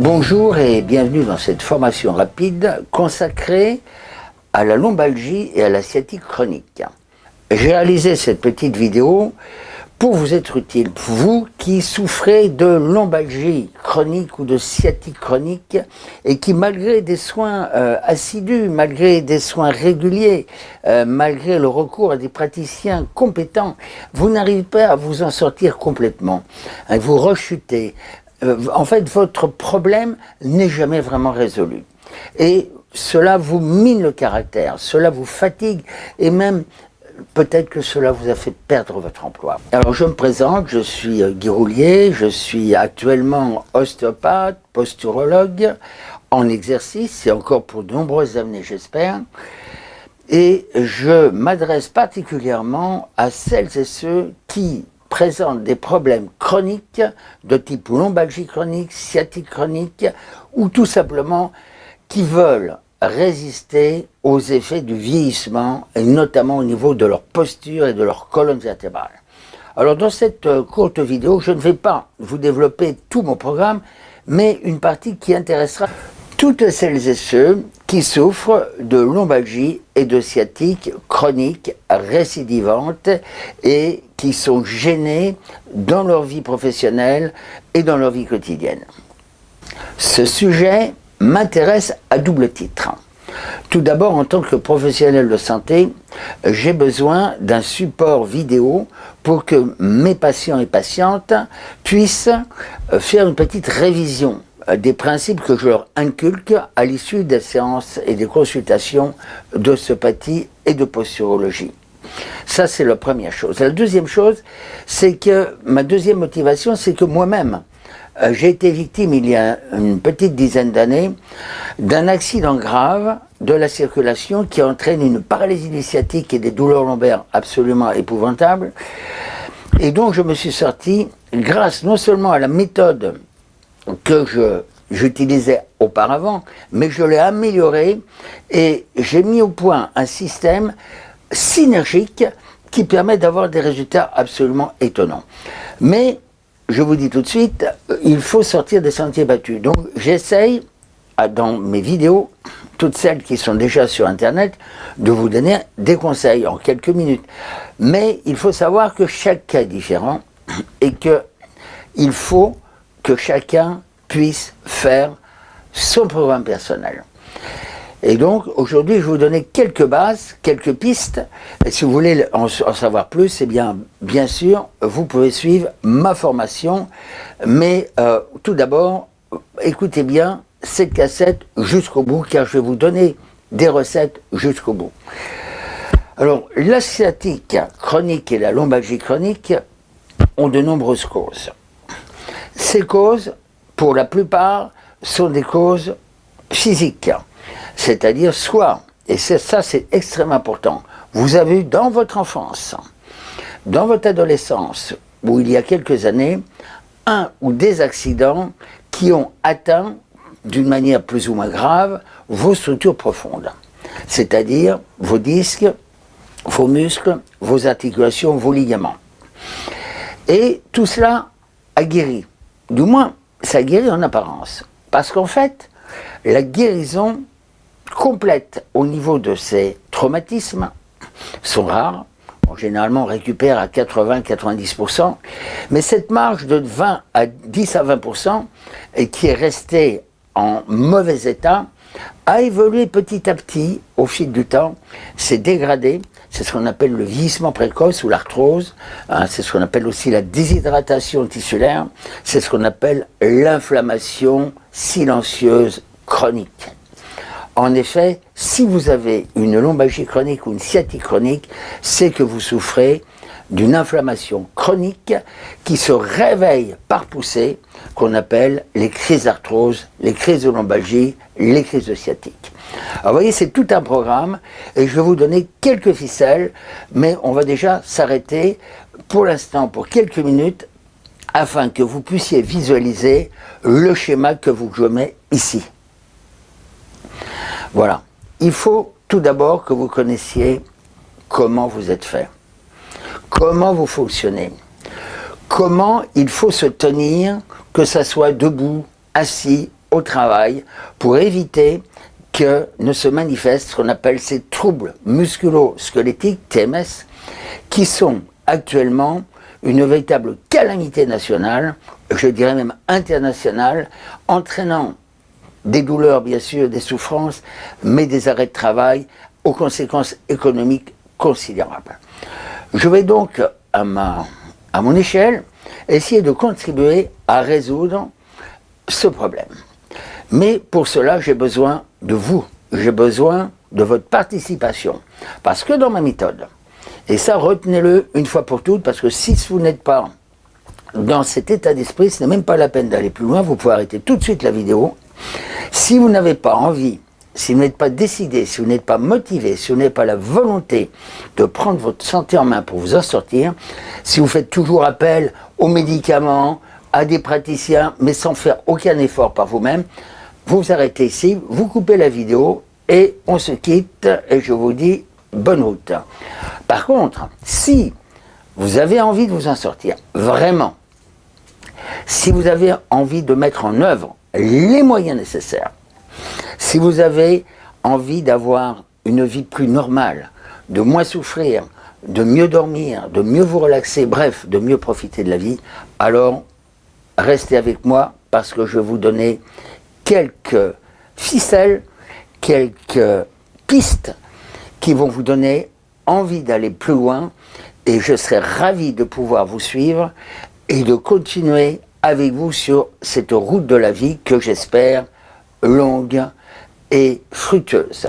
Bonjour et bienvenue dans cette formation rapide consacrée à la lombalgie et à la sciatique chronique. J'ai réalisé cette petite vidéo pour vous être utile, vous qui souffrez de lombalgie chronique ou de sciatique chronique et qui malgré des soins euh, assidus, malgré des soins réguliers, euh, malgré le recours à des praticiens compétents, vous n'arrivez pas à vous en sortir complètement. Hein, vous rechutez. Euh, en fait, votre problème n'est jamais vraiment résolu. Et cela vous mine le caractère, cela vous fatigue et même peut-être que cela vous a fait perdre votre emploi. Alors je me présente, je suis euh, Guy Roulier, je suis actuellement ostéopathe, posturologue, en exercice et encore pour de nombreuses années j'espère. Et je m'adresse particulièrement à celles et ceux qui présentent des problèmes chroniques de type lombalgie chronique, sciatique chronique ou tout simplement qui veulent résister aux effets du vieillissement, et notamment au niveau de leur posture et de leur colonne vertébrale. Alors dans cette euh, courte vidéo, je ne vais pas vous développer tout mon programme, mais une partie qui intéressera toutes celles et ceux qui souffrent de lombalgie et de sciatique chronique récidivante et qui sont gênés dans leur vie professionnelle et dans leur vie quotidienne. Ce sujet m'intéresse à double titre. Tout d'abord, en tant que professionnel de santé, j'ai besoin d'un support vidéo pour que mes patients et patientes puissent faire une petite révision des principes que je leur inculque à l'issue des séances et des consultations d'ostéopathie et de posturologie. Ça, c'est la première chose. La deuxième chose, c'est que ma deuxième motivation, c'est que moi-même, euh, j'ai été victime il y a une petite dizaine d'années d'un accident grave de la circulation qui entraîne une paralysie initiatique et des douleurs lombaires absolument épouvantables. Et donc je me suis sorti grâce non seulement à la méthode que j'utilisais auparavant, mais je l'ai améliorée et j'ai mis au point un système synergique qui permet d'avoir des résultats absolument étonnants. Mais je vous dis tout de suite, il faut sortir des sentiers battus. Donc j'essaye, dans mes vidéos, toutes celles qui sont déjà sur Internet, de vous donner des conseils en quelques minutes. Mais il faut savoir que chaque cas est différent et qu'il faut que chacun puisse faire son programme personnel. Et donc, aujourd'hui, je vais vous donner quelques bases, quelques pistes. Et si vous voulez en, savoir plus, eh bien, bien sûr, vous pouvez suivre ma formation. Mais euh, tout d'abord, écoutez bien cette cassette jusqu'au bout, car je vais vous donner des recettes jusqu'au bout. Alors, la sciatique chronique et la lombalgie chronique ont de nombreuses causes. Ces causes, pour la plupart, sont des causes physiques. C'est-à-dire soit, et ça c'est extrêmement important, vous avez eu dans votre enfance, dans votre adolescence, ou il y a quelques années, un ou des accidents qui ont atteint, d'une manière plus ou moins grave, vos structures profondes. C'est-à-dire vos disques, vos muscles, vos articulations, vos ligaments. Et tout cela a guéri. Du moins, ça a guéri en apparence. Parce qu'en fait, la guérison complète au niveau de ces traumatismes sont rares. généralement, on récupère à 80-90%. Mais cette marge de 20 à 10 à 20% et qui est restée en mauvais état a évolué petit à petit au fil du temps, s'est dégradé, c'est ce qu'on appelle le vieillissement précoce ou l'arthrose, hein, c'est ce qu'on appelle aussi la déshydratation tissulaire, c'est ce qu'on appelle l'inflammation silencieuse chronique. En effet, si vous avez une lombalgie chronique ou une sciatique chronique, c'est que vous souffrez d'une inflammation chronique qui se réveille par poussée, qu'on appelle les crises d'arthrose, les crises de lombalgie, les crises de sciatique. Alors vous voyez, c'est tout un programme, et je vais vous donner quelques ficelles, mais on va déjà s'arrêter pour l'instant, pour quelques minutes, afin que vous puissiez visualiser le schéma que vous je mets ici. Voilà. Il faut tout d'abord que vous connaissiez comment vous êtes fait, comment vous fonctionnez, comment il faut se tenir, que ça soit debout, assis, au travail pour éviter que ne se manifestent ce qu'on appelle ces troubles musculo-squelettiques, TMS, qui sont actuellement une véritable calamité nationale, je dirais même internationale, entraînant des douleurs bien sûr, des souffrances, mais des arrêts de travail aux conséquences économiques considérables. Je vais donc, à, mon échelle, essayer de contribuer à résoudre ce problème. Mais pour cela, j'ai besoin de vous, j'ai besoin de votre participation. Parce que dans ma méthode, et ça retenez-le une fois pour toutes, parce que si vous n'êtes pas dans cet état d'esprit, ce n'est même pas la peine d'aller plus loin, vous pouvez arrêter tout de suite la vidéo. Si vous n'avez pas envie, si vous n'êtes pas décidé, si vous n'êtes pas motivé, si vous n'avez pas la volonté de prendre votre santé en main pour vous en sortir, si vous faites toujours appel aux médicaments, à des praticiens, mais sans faire aucun effort par vous-même, vous arrêtez ici, vous coupez la vidéo et on se quitte et je vous dis bonne route. Par contre, si vous avez envie de vous en sortir, vraiment, si vous avez envie de mettre en œuvre les moyens nécessaires, si vous avez envie d'avoir une vie plus normale, de moins souffrir, de mieux dormir, de mieux vous relaxer, bref, de mieux profiter de la vie, alors restez avec moi parce que je vais vous donner quelques ficelles, quelques pistes qui vont vous donner envie d'aller plus loin et je serai ravi de pouvoir vous suivre et de continuer avec vous sur cette route de la vie que j'espère longue et fructueuse.